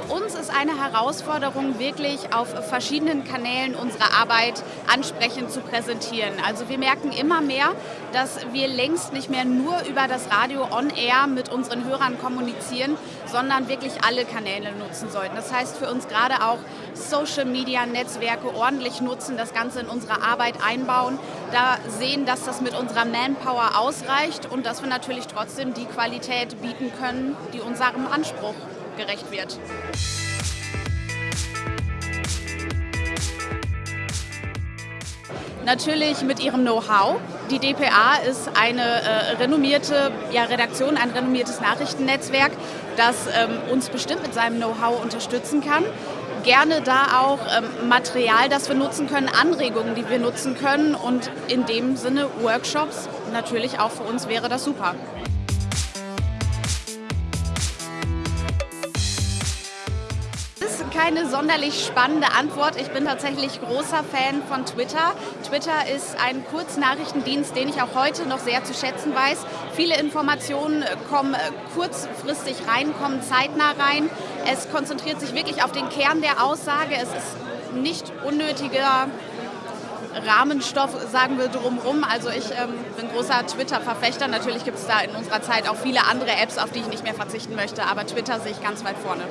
uns ist eine Herausforderung, wirklich auf verschiedenen Kanälen unsere Arbeit ansprechend zu präsentieren. Also wir merken immer mehr, dass wir längst nicht mehr nur über das Radio on-air mit unseren Hörern kommunizieren, sondern wirklich alle Kanäle nutzen sollten. Das heißt für uns gerade auch Social-Media-Netzwerke ordentlich nutzen, das Ganze in unsere Arbeit einbauen, da sehen, dass das mit unserer Manpower ausreicht und dass wir natürlich trotzdem die Qualität bieten können, die unserem Anspruch gerecht wird. Natürlich mit ihrem Know-how. Die dpa ist eine äh, renommierte ja, Redaktion, ein renommiertes Nachrichtennetzwerk, das ähm, uns bestimmt mit seinem Know-how unterstützen kann. Gerne da auch ähm, Material, das wir nutzen können, Anregungen, die wir nutzen können und in dem Sinne Workshops. Natürlich auch für uns wäre das super. Keine sonderlich spannende Antwort. Ich bin tatsächlich großer Fan von Twitter. Twitter ist ein Kurznachrichtendienst, den ich auch heute noch sehr zu schätzen weiß. Viele Informationen kommen kurzfristig rein, kommen zeitnah rein. Es konzentriert sich wirklich auf den Kern der Aussage. Es ist nicht unnötiger Rahmenstoff, sagen wir drumherum. Also ich ähm, bin großer Twitter-Verfechter. Natürlich gibt es da in unserer Zeit auch viele andere Apps, auf die ich nicht mehr verzichten möchte, aber Twitter sehe ich ganz weit vorne.